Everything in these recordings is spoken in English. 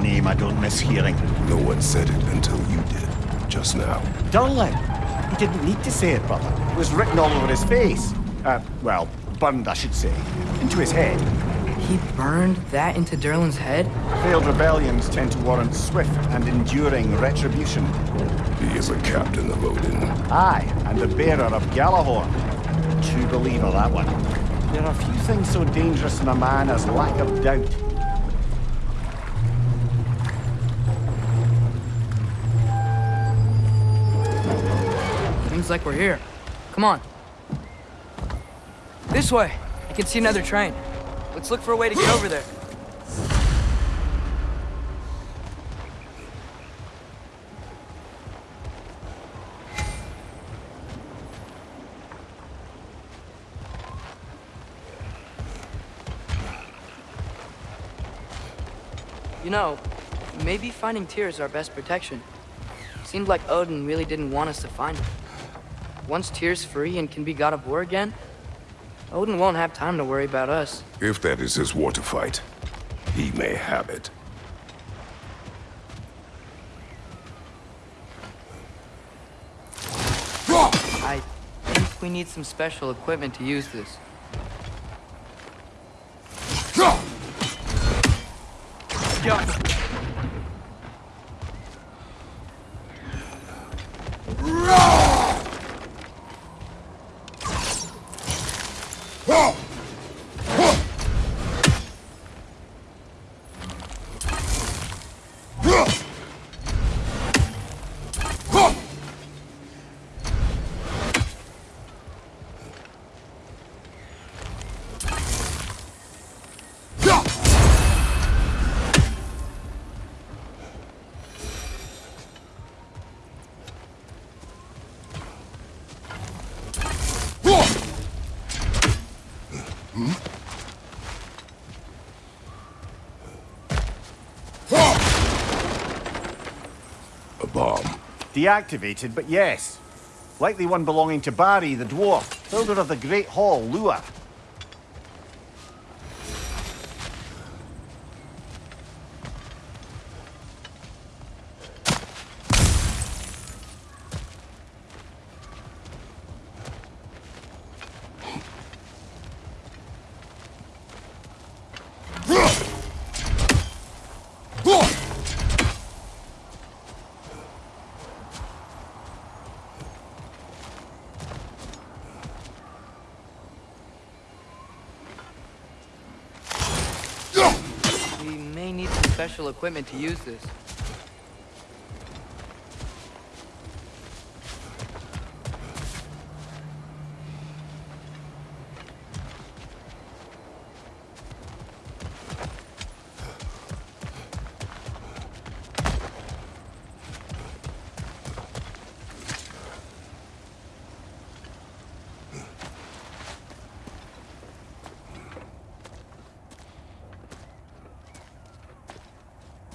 Heimdall. There's a name I don't miss hearing. No one said it until you did, just now. Durlin! He didn't need to say it, brother. It was written all over his face. Uh, well, burned, I should say. Into his head. He burned that into Durlin's head? Failed rebellions tend to warrant swift and enduring retribution. He is a captain of Odin. Aye, and the bearer of Gjallarhorn. True believer, that one. There are few things so dangerous in a man as lack of doubt. Seems like we're here. Come on. This way. I can see another train. Let's look for a way to get over there. You know, maybe finding Tyr is our best protection. Seemed like Odin really didn't want us to find him. Once Tyr's free and can be god of war again, Odin won't have time to worry about us. If that is his war to fight, he may have it. I think we need some special equipment to use this. A Deactivated, but yes. Likely one belonging to Barry, the dwarf, builder of the Great Hall, Lua. We may need some special equipment to use this.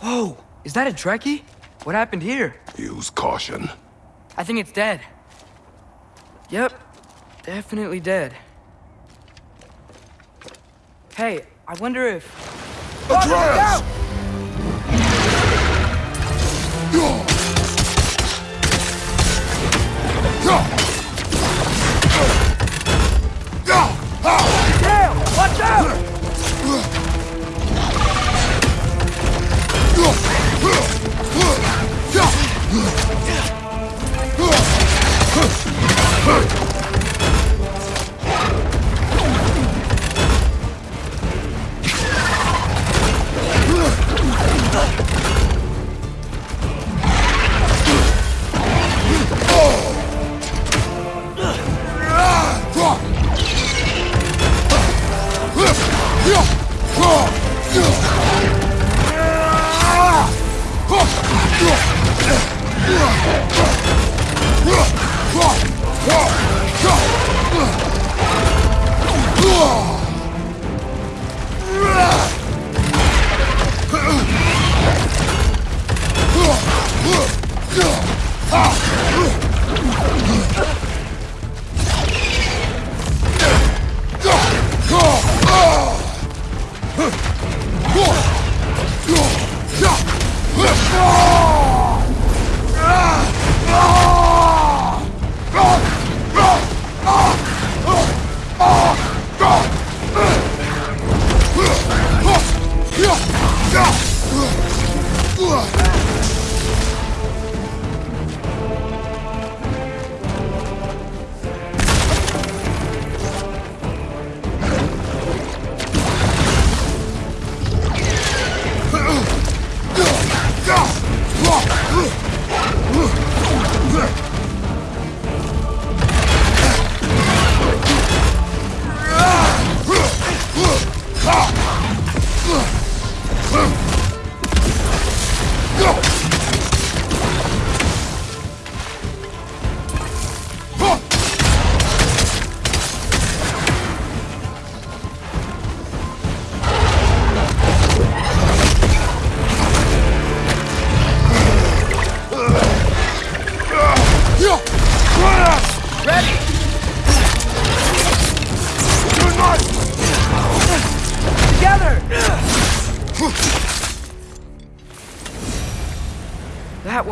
Whoa! Is that a Dreki? What happened here? Use caution. I think it's dead. Yep, definitely dead. Hey, I wonder if... Atreus! Damn! Oh, Oh! Go!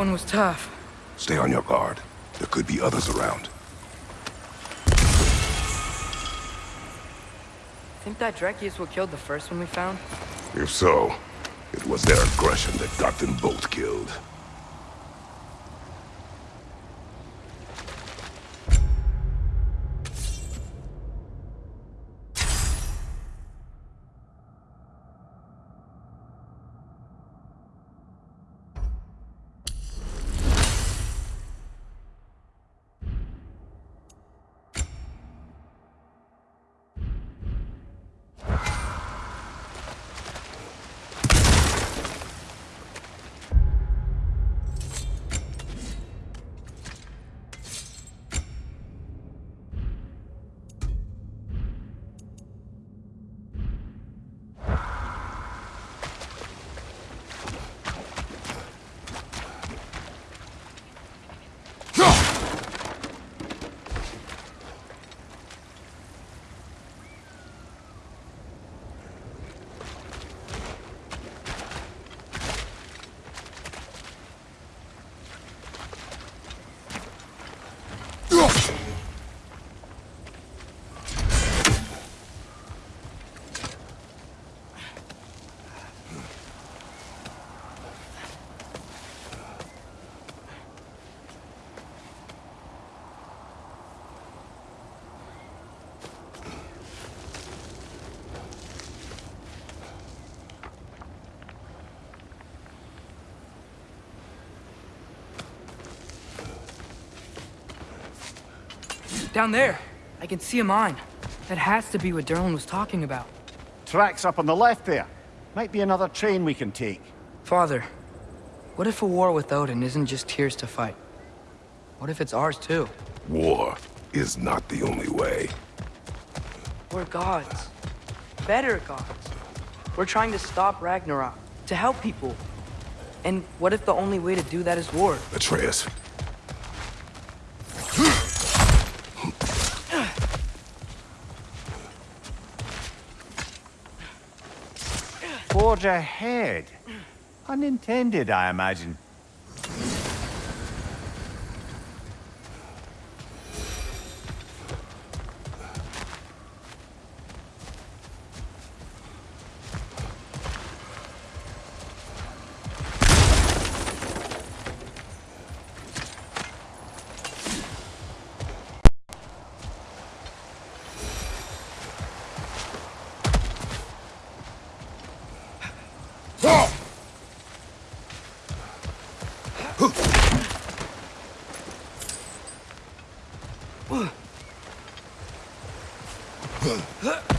One was tough. Stay on your guard. There could be others around. Think that Dreki is what killed the first one we found? If so, it was their aggression that got them both killed. Down there. I can see a mine. That has to be what Durlin was talking about. Tracks up on the left there. Might be another train we can take. Father, what if a war with Odin isn't just Tyr's to fight? What if it's ours too? War is not the only way. We're gods. Better gods. We're trying to stop Ragnarok, to help people. And what if the only way to do that is war? Atreus, ahead. Unintended, I imagine. Huh?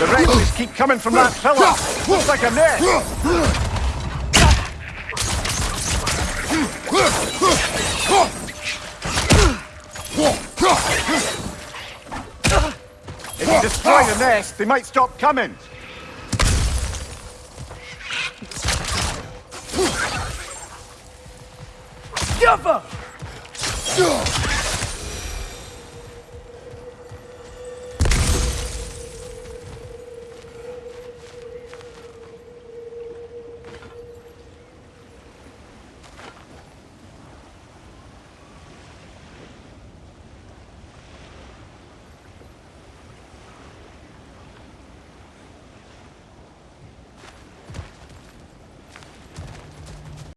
The wretches keep coming from that pillar. Looks like a net. Oh! If you destroy the nest, they might stop coming!